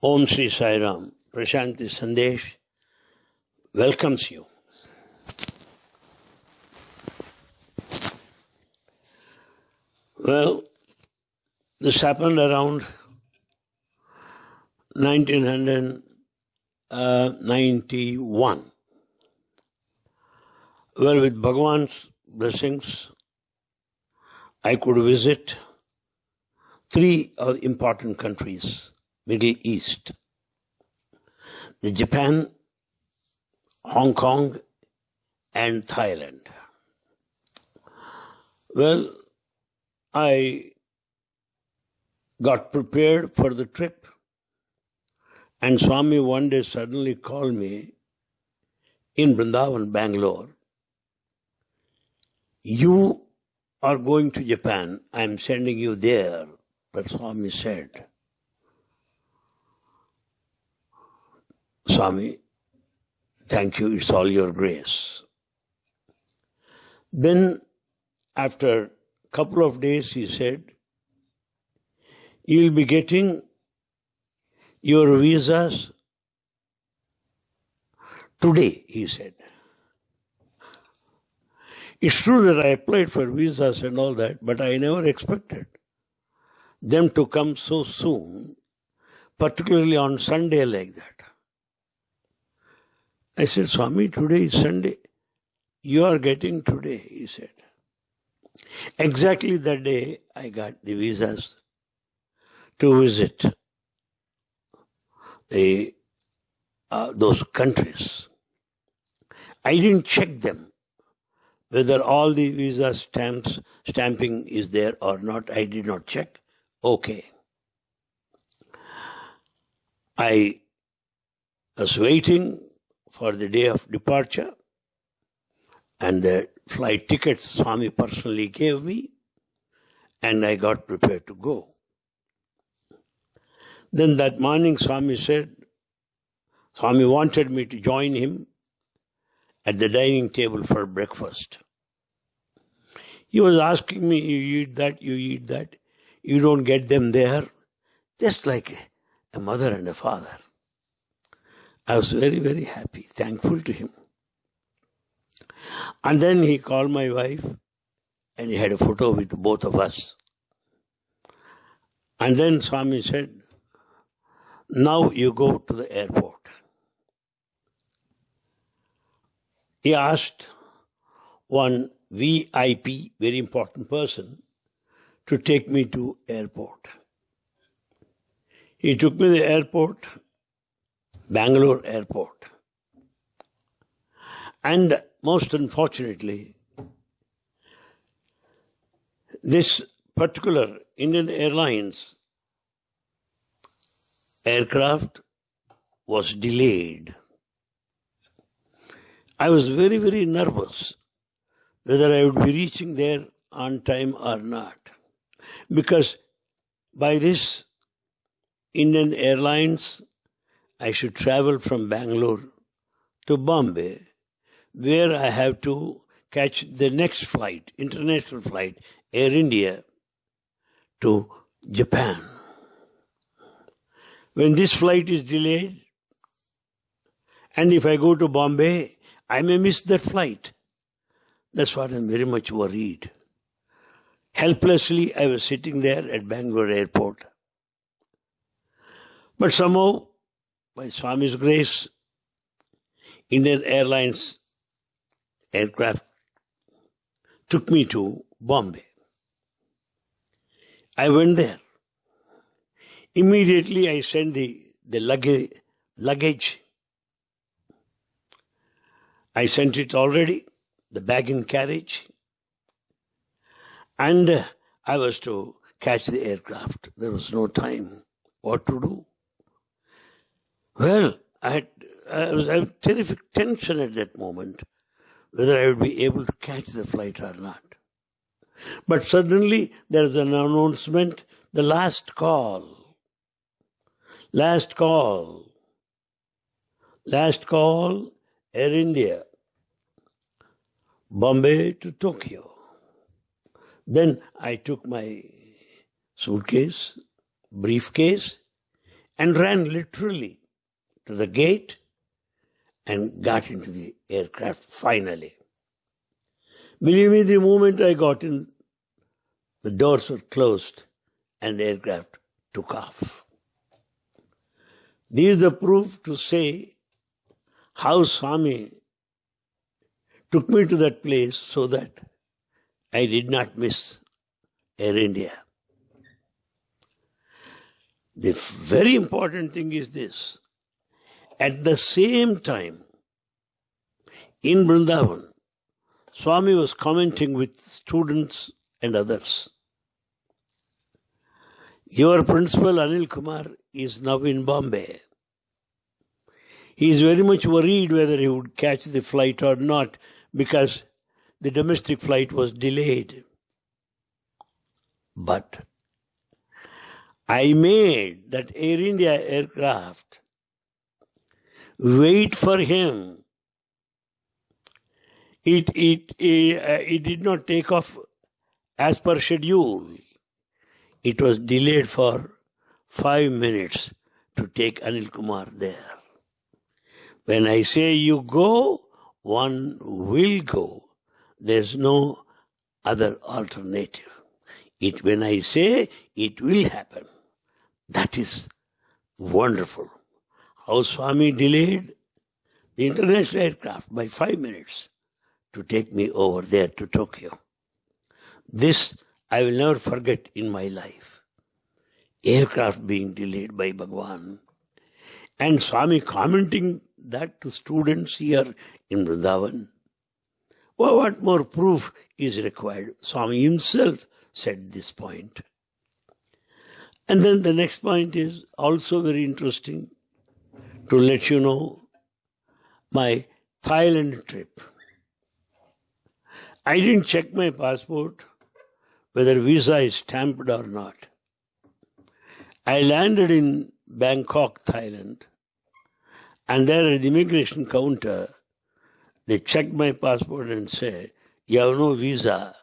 Om Sri Sai Ram, Prashanti Sandesh welcomes you. Well, this happened around 1991. Well, with Bhagwan's blessings, I could visit three uh, important countries, Middle East, the Japan, Hong Kong, and Thailand. Well, I got prepared for the trip, and Swami one day suddenly called me in Vrindavan, Bangalore. You are going to Japan. I am sending you there. But Swami said, Swami, thank you, it's all your grace. Then, after a couple of days, he said, You'll be getting your visas today, he said. It's true that I applied for visas and all that, but I never expected them to come so soon, particularly on Sunday like that. I said, Swami, today is Sunday. You are getting today, he said. Exactly that day, I got the visas to visit the, uh, those countries. I didn't check them whether all the visa stamps stamping is there or not. I did not check. Okay. I was waiting for the day of departure and the flight tickets Swami personally gave me and I got prepared to go. Then that morning Swami said, Swami wanted me to join him at the dining table for breakfast. He was asking me, you eat that, you eat that. You don't get them there. Just like a mother and a father. I was very, very happy, thankful to him. And then he called my wife and he had a photo with both of us. And then Swami said, Now you go to the airport. He asked one VIP, very important person, to take me to airport. He took me to the airport, Bangalore airport. And most unfortunately, this particular Indian Airlines aircraft was delayed. I was very, very nervous whether I would be reaching there on time or not. Because by this Indian Airlines, I should travel from Bangalore to Bombay, where I have to catch the next flight, international flight, Air India, to Japan. When this flight is delayed, and if I go to Bombay, I may miss that flight. That's what I'm very much worried. Helplessly, I was sitting there at Bangalore airport. But somehow, by Swami's grace, Indian Airlines aircraft took me to Bombay. I went there. Immediately I sent the, the luggage, luggage. I sent it already, the bag in carriage. And I was to catch the aircraft. There was no time. What to do? Well, I had, I was having terrific tension at that moment whether I would be able to catch the flight or not. But suddenly there is an announcement, the last call. Last call. Last call, Air India. Bombay to Tokyo. Then I took my suitcase, briefcase, and ran literally to the gate and got into the aircraft finally. Believe me, the moment I got in, the doors were closed and the aircraft took off. This is the proof to say how Swami took me to that place so that I did not miss Air India. The very important thing is this. At the same time, in Vrindavan, Swami was commenting with students and others. Your principal Anil Kumar is now in Bombay. He is very much worried whether he would catch the flight or not because the domestic flight was delayed. But I made that Air India aircraft wait for him. It, it, it, uh, it did not take off as per schedule. It was delayed for five minutes to take Anil Kumar there. When I say you go, one will go. There's no other alternative. It, when I say it will happen, that is wonderful. How Swami delayed the international aircraft by five minutes to take me over there to Tokyo. This I will never forget in my life. Aircraft being delayed by Bhagwan. And Swami commenting that to students here in Vrindavan. Well, what more proof is required? Swami himself said this point. And then the next point is also very interesting to let you know my Thailand trip. I didn't check my passport whether visa is stamped or not. I landed in Bangkok, Thailand, and there at the immigration counter, they checked my passport and said, you have no visa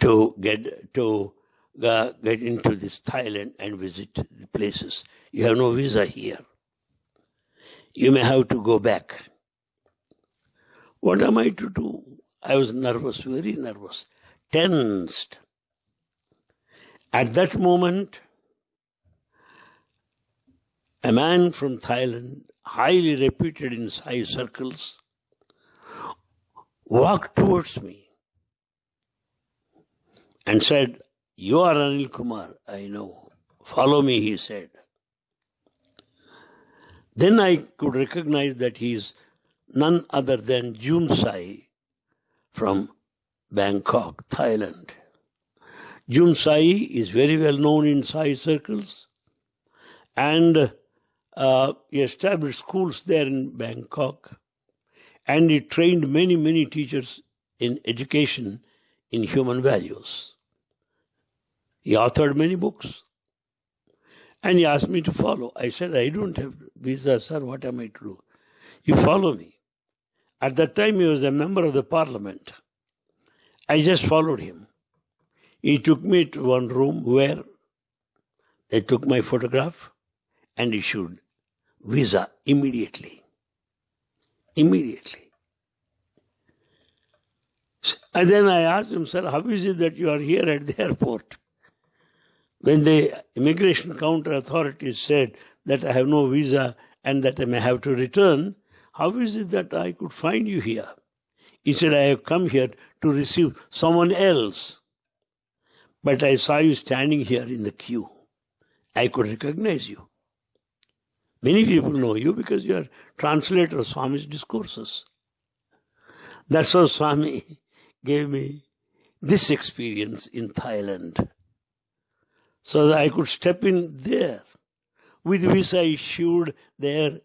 to get to uh, get into this Thailand and visit the places. You have no visa here. You may have to go back. What am I to do? I was nervous, very nervous, tensed. At that moment, a man from Thailand, highly reputed in Sai circles, walked towards me and said, You are Anil Kumar, I know. Follow me, he said. Then I could recognize that he is none other than Jumsai from Bangkok, Thailand. Jumsai is very well known in Sai circles and uh, he established schools there in Bangkok and he trained many, many teachers in education in human values. He authored many books. And he asked me to follow. I said, I don't have visa, sir. What am I to do? You follow me. At that time, he was a member of the parliament. I just followed him. He took me to one room where they took my photograph and issued visa immediately. Immediately. And then I asked him, sir, how is it that you are here at the airport? When the immigration counter authorities said that I have no visa and that I may have to return, how is it that I could find you here? He said, I have come here to receive someone else. But I saw you standing here in the queue. I could recognize you. Many people know you because you are translator of Swami's discourses. That's how Swami gave me this experience in Thailand so that I could step in there with visa issued there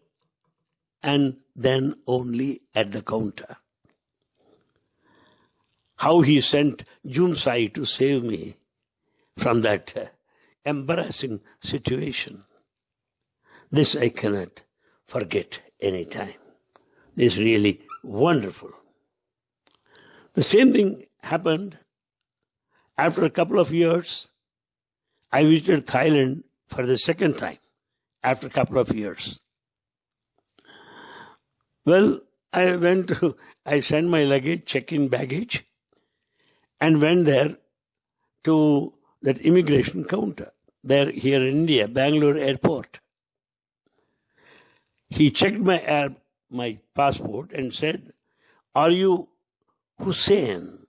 and then only at the counter. How he sent Jumsai to save me from that embarrassing situation. This I cannot forget any time. This is really wonderful. The same thing happened after a couple of years I visited Thailand for the second time after a couple of years. Well, I went to, I sent my luggage, check in baggage, and went there to that immigration counter there here in India, Bangalore airport. He checked my my passport and said, Are you Hussein?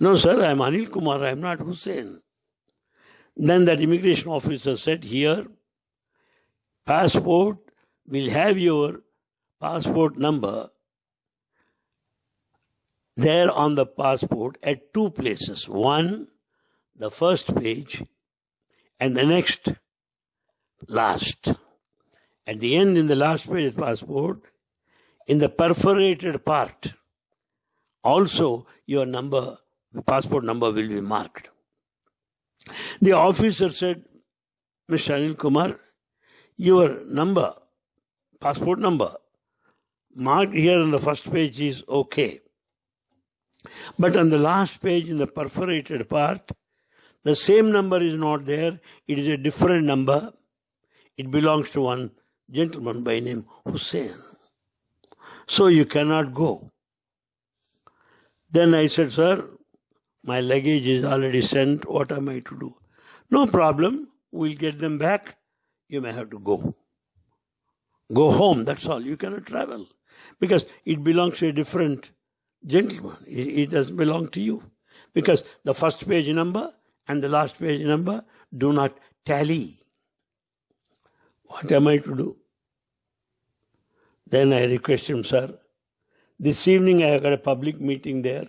No, sir, I'm Anil Kumar, I'm not Hussein. Then that immigration officer said, Here, passport will have your passport number there on the passport at two places. One, the first page, and the next, last. At the end, in the last page of passport, in the perforated part, also your number, the passport number will be marked. The officer said, Mr. Anil Kumar, your number, passport number, marked here on the first page is okay. But on the last page in the perforated part, the same number is not there. It is a different number. It belongs to one gentleman by name Hussein. So you cannot go. Then I said, Sir, my luggage is already sent. What am I to do? No problem. We'll get them back. You may have to go. Go home. That's all. You cannot travel. Because it belongs to a different gentleman. It doesn't belong to you. Because the first page number and the last page number do not tally. What am I to do? Then I requested him, sir, this evening I have got a public meeting there.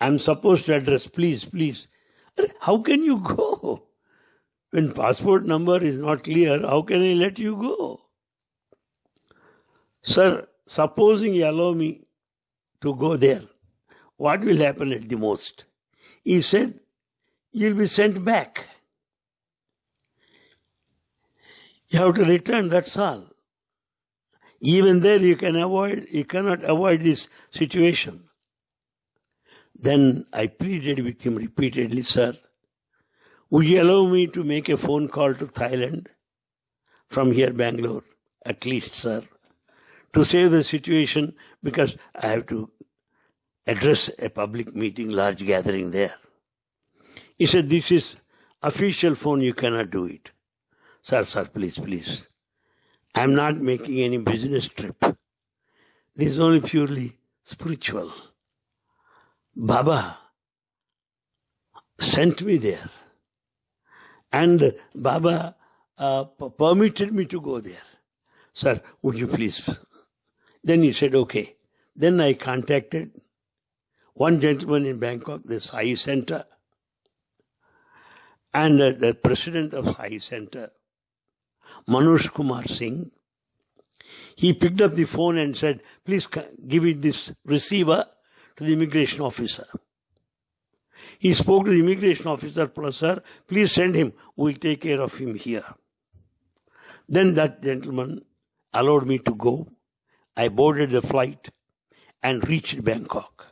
I'm supposed to address, please, please. How can you go? When passport number is not clear, how can I let you go? Sir, supposing you allow me to go there, what will happen at the most? He said, You'll be sent back. You have to return, that's all. Even there you can avoid, you cannot avoid this situation. Then I pleaded with him repeatedly, sir, would you allow me to make a phone call to Thailand from here, Bangalore, at least, sir, to save the situation because I have to address a public meeting, large gathering there. He said, This is official phone, you cannot do it. Sir, sir, please, please. I'm not making any business trip. This is only purely spiritual. Baba sent me there. And Baba uh, permitted me to go there. Sir, would you please? Then he said, okay. Then I contacted one gentleman in Bangkok, the Sai Center, and uh, the president of Sai Center, Manoj Kumar Singh. He picked up the phone and said, please give it this receiver to the immigration officer. He spoke to the immigration officer, plus, sir, please send him. We'll take care of him here. Then that gentleman allowed me to go. I boarded the flight and reached Bangkok.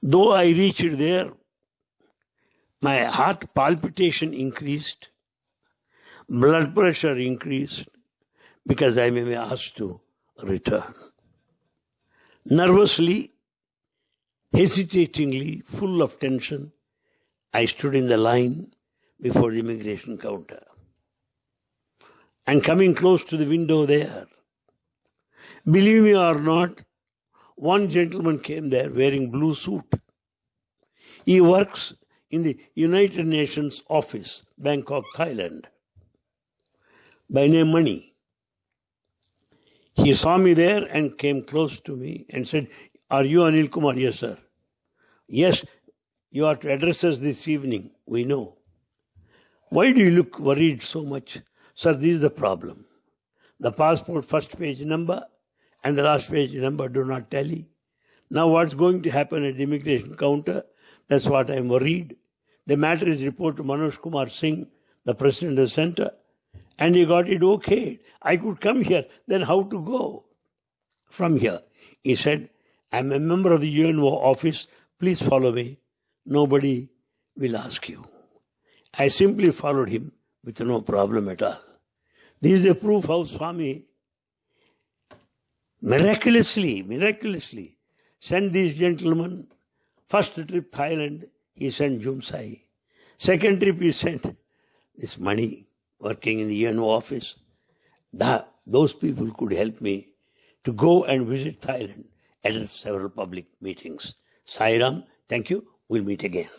Though I reached there, my heart palpitation increased, blood pressure increased, because I may be asked to return. Nervously, hesitatingly, full of tension, I stood in the line before the immigration counter. And coming close to the window there, believe me or not, one gentleman came there wearing blue suit. He works in the United Nations office, Bangkok, Thailand, by name Mani. He saw me there and came close to me and said, Are you Anil Kumar? Yes, sir. Yes, you are to address us this evening. We know. Why do you look worried so much? Sir, this is the problem. The passport first page number and the last page number do not tally. Now what's going to happen at the immigration counter? That's what I'm worried. The matter is reported to Manoj Kumar Singh, the president of the center and he got it okay. I could come here. Then how to go from here? He said, I'm a member of the UNO office. Please follow me. Nobody will ask you. I simply followed him with no problem at all. This is a proof how Swami miraculously, miraculously sent these gentlemen. First trip Thailand, he sent Jumsai. Second trip he sent this Mani working in the UNO office. That, those people could help me to go and visit Thailand, attend several public meetings. Sairam, thank you. We'll meet again.